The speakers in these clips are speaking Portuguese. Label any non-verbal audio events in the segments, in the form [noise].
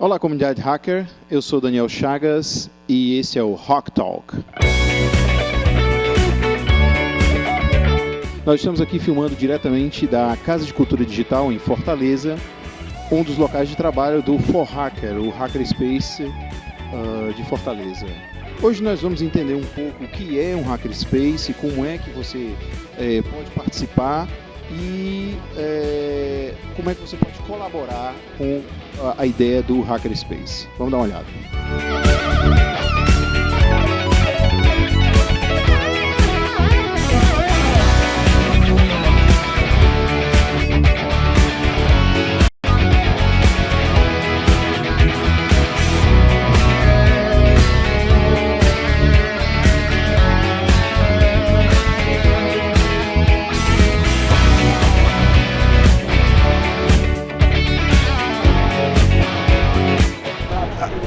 Olá, comunidade hacker. Eu sou Daniel Chagas e esse é o Rock Talk. Nós estamos aqui filmando diretamente da Casa de Cultura Digital em Fortaleza, um dos locais de trabalho do For Hacker, o Hackerspace uh, de Fortaleza. Hoje nós vamos entender um pouco o que é um Hackerspace, como é que você é, pode participar e é, como é que você pode colaborar com a, a ideia do Hackerspace. Vamos dar uma olhada.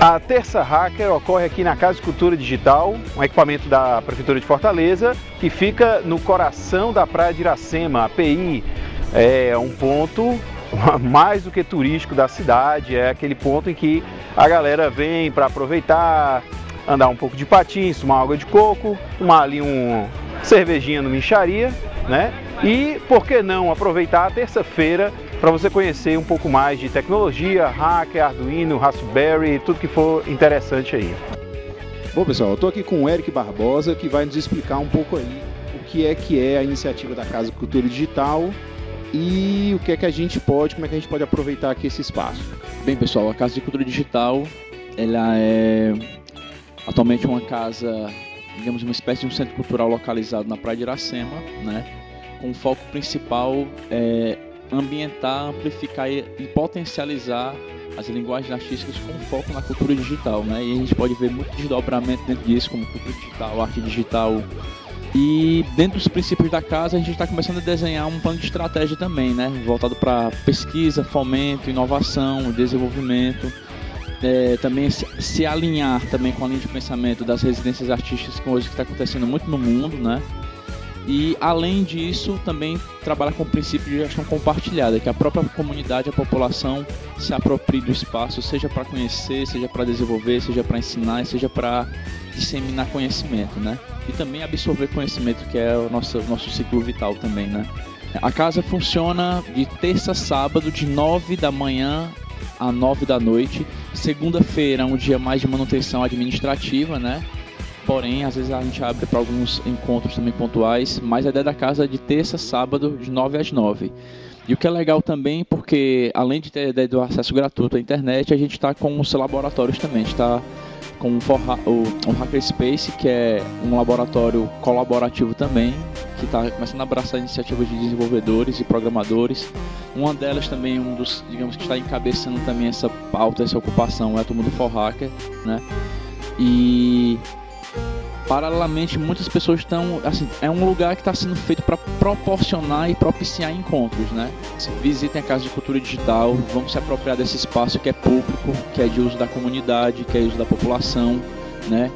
A Terça Hacker ocorre aqui na Casa de Cultura Digital, um equipamento da Prefeitura de Fortaleza, que fica no coração da Praia de Iracema, a PI. É um ponto [laughs] mais do que turístico da cidade, é aquele ponto em que a galera vem para aproveitar, andar um pouco de patins, tomar água de coco, tomar ali um cervejinha no Micharia, né? E por que não aproveitar a terça-feira para você conhecer um pouco mais de tecnologia, hacker, Arduino, Raspberry, tudo que for interessante aí. Bom pessoal, eu estou aqui com o Eric Barbosa que vai nos explicar um pouco aí o que é que é a iniciativa da Casa Cultura Digital e o que é que a gente pode, como é que a gente pode aproveitar aqui esse espaço. Bem pessoal, a Casa de Cultura Digital ela é atualmente uma casa, digamos uma espécie de um centro cultural localizado na Praia de Iracema, né? com o foco principal é ambientar, amplificar e potencializar as linguagens artísticas com foco na cultura digital, né? E a gente pode ver muito desdobramento dentro disso, como cultura digital, arte digital. E dentro dos princípios da casa, a gente está começando a desenhar um plano de estratégia também, né? Voltado para pesquisa, fomento, inovação, desenvolvimento. É, também se, se, alinhar também com a linha de pensamento das residências artísticas que hoje está acontecendo muito no mundo, né? E além disso, também trabalha com o princípio de gestão compartilhada, que a própria comunidade, a população se aproprie do espaço, seja para conhecer, seja para desenvolver, seja para ensinar, seja para disseminar conhecimento, né? E também absorver conhecimento, que é o nosso, nosso ciclo vital também, né? A casa funciona de terça a sábado, de 9 da manhã a 9 da noite. Segunda-feira é um dia mais de manutenção administrativa, né? Porém, às vezes a gente abre para alguns encontros também pontuais, mas a ideia da casa é de terça, sábado, de 9 às 9. E o que é legal também, porque além de ter a ideia do acesso gratuito à internet, a gente está com os laboratórios também. A gente está com o, o Hackerspace, que é um laboratório colaborativo também, que está começando a abraçar iniciativas de desenvolvedores e programadores. Uma delas também, um dos, digamos que está encabeçando também essa pauta, essa ocupação, é a turma do For Hacker, né? E paralelamente muitas pessoas estão assim é um lugar que está sendo feito para proporcionar e propiciar encontros né? Visitem a casa de cultura digital vamos se apropriar desse espaço que é público que é de uso da comunidade que é uso da população né?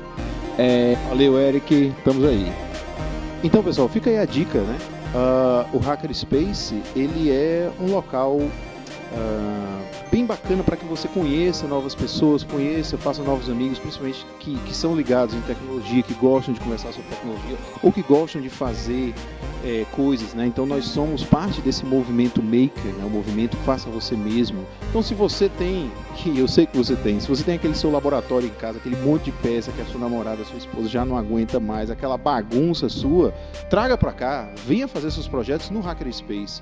É... valeu Eric estamos aí. Então pessoal fica aí a dica né? Uh, o Hackerspace ele é um local uh, bem bacana para que você conheça novas pessoas, conheça, faça novos amigos, principalmente que, que são ligados em tecnologia, que gostam de conversar sobre tecnologia ou que gostam de fazer é, coisas, né? Então nós somos parte desse movimento maker, né? O movimento faça você mesmo. Então se você tem, que [laughs] eu sei que você tem, se você tem aquele seu laboratório em casa, aquele monte de peça que a sua namorada, a sua esposa já não aguenta mais, aquela bagunça sua, traga para cá, venha fazer seus projetos no Hackerspace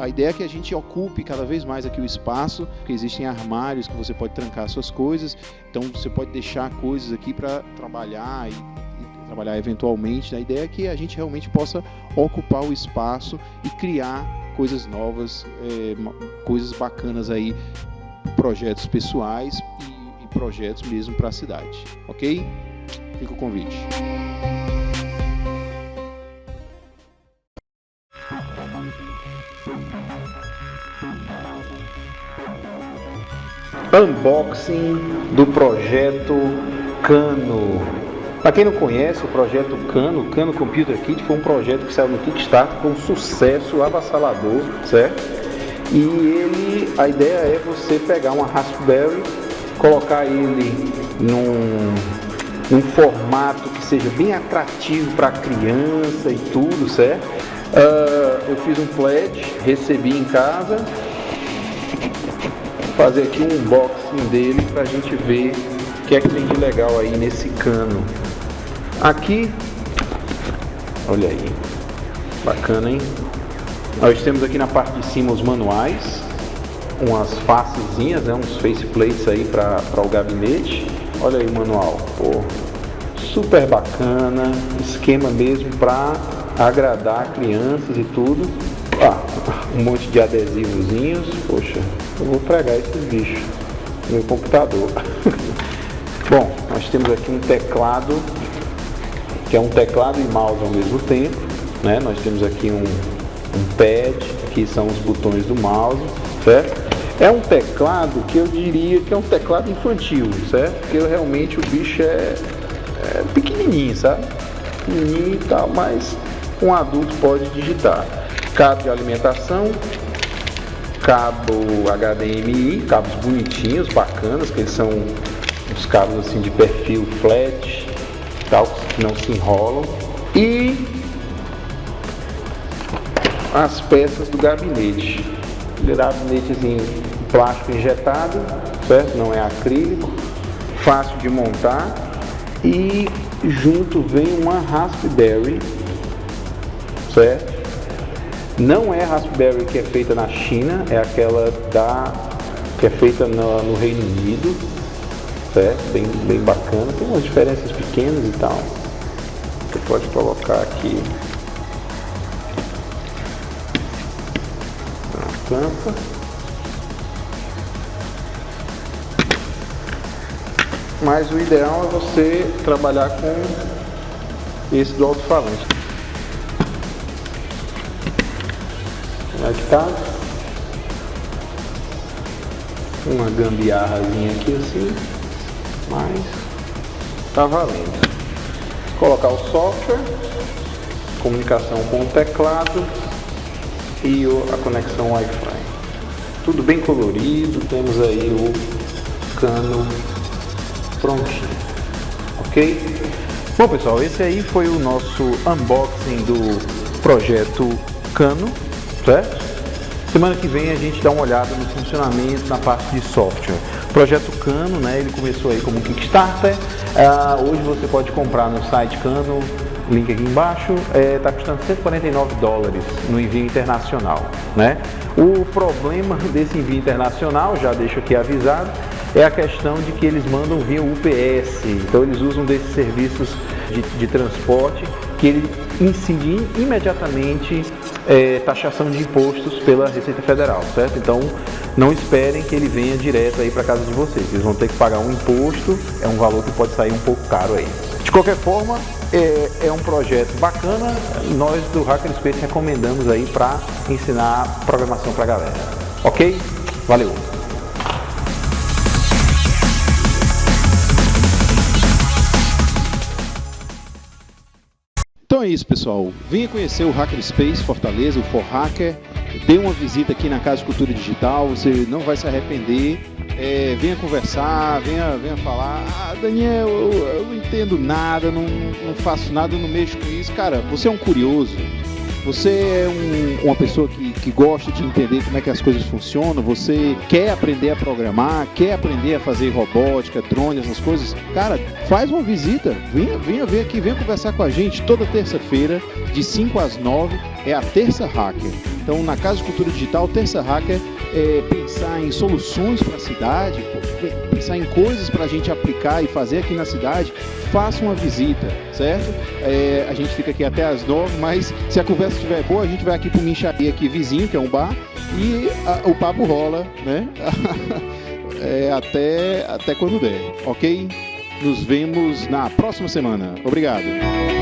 a ideia é que a gente ocupe cada vez mais aqui o espaço, porque existem armários que você pode trancar suas coisas, então você pode deixar coisas aqui para trabalhar e, e, trabalhar eventualmente. A ideia é que a gente realmente possa ocupar o espaço e criar coisas novas, é, coisas bacanas aí, projetos pessoais e, e projetos mesmo para a cidade, ok? Fica o convite. Unboxing do projeto Cano. Para quem não conhece o projeto Cano, Cano Computer Kit foi um projeto que saiu no Kickstarter, foi um sucesso avassalador, certo? E ele, a ideia é você pegar uma Raspberry colocar ele num, formato que seja bem atrativo para criança e tudo, certo? Uh, eu fiz um pledge, recebi em casa, fazer aqui um unboxing dele para a gente ver o que é que tem de legal aí nesse cano. Aqui, olha aí, bacana, hein? Nós temos aqui na parte de cima os manuais, umas facezinhas, né, uns faceplates aí para o gabinete. Olha aí o manual, pô, super bacana, esquema mesmo para agradar crianças e tudo. Ah, [laughs] um monte de adesivozinhos, poxa, eu vou pregar esses bichos no meu computador. [laughs] Bom, nós temos aqui um teclado, que é um teclado e mouse ao mesmo tempo, né? Nós temos aqui um, um pad, que são os botões do mouse, certo? É um teclado que eu diria que é um teclado infantil, certo? Porque realmente o bicho é, é pequenininho, sabe? Pequenininho e tal, mas um adulto pode digitar. Cabo de alimentação, cabo HDMI, cabos bonitinhos, bacanas, que eles são uns cabos assim de perfil flat, tal, que não se enrolam. E as peças do gabinete. Gabinetezinho plástico injetado, certo? Não é acrílico, fácil de montar. E junto vem uma Raspberry, certo? Não é a Raspberry que é feita na China, é aquela da que é feita no, no Reino Unido, certo? Bem, bem bacana. Tem umas diferenças pequenas e tal. Você pode colocar aqui a tampa. Mas o ideal é você trabalhar com esse do alto-falante. Conectado. Uma gambiarrazinha aqui assim, mas tá valendo. Colocar o software, comunicação com o teclado e a conexão Wi-Fi. Tudo bem colorido, temos aí o cano prontinho, ok? Bom pessoal, esse aí foi o nosso unboxing do projeto Cano certo? Semana que vem a gente dá uma olhada no funcionamento na parte de software. O projeto Cano, né, ele começou aí como Kickstarter. Uh, hoje você pode comprar no site Cano, link aqui embaixo, está é, tá custando 149 dólares no envio internacional. Né? O problema [laughs] desse envio internacional, já deixo aqui avisado, é a questão de que eles mandam via UPS. Então eles usam desses serviços de, de transporte que ele incide imediatamente é, taxação de impostos pela Receita Federal, certo? Então não esperem que ele venha direto aí para casa de vocês. Eles vão ter que pagar um imposto, é um valor que pode sair um pouco caro aí. De qualquer forma, é, é um projeto bacana. Nós do Hackerspace recomendamos aí para ensinar programação para a galera. Ok? Valeu! Então é isso, pessoal. Venha conhecer o Hackerspace Fortaleza, o For Hacker. Dê uma visita aqui na Casa de Cultura Digital, você não vai se arrepender. É, venha conversar, venha, venha falar. Ah, Daniel, eu, eu não entendo nada, não, não faço nada, não mexo com isso. Cara, você é um curioso você é um, uma pessoa que, que gosta de entender como é que as coisas funcionam, você quer aprender a programar, quer aprender a fazer robótica, drone, essas coisas, cara, faz uma visita, venha, venha ver aqui, venha conversar com a gente toda terça-feira, de 5 às 9, é a Terça Hacker. Então, na Casa de Cultura Digital, Terça Hacker é pensar em soluções para a cidade, pensar em coisas para a gente aplicar e fazer aqui na cidade, faça uma visita, certo? É, a gente fica aqui até as nove, mas se a conversa estiver boa, a gente vai aqui para o Mincharia aqui vizinho, que é um bar, e a, o papo rola, né? [laughs] é, até, até quando der, ok? Nos vemos na próxima semana. Obrigado.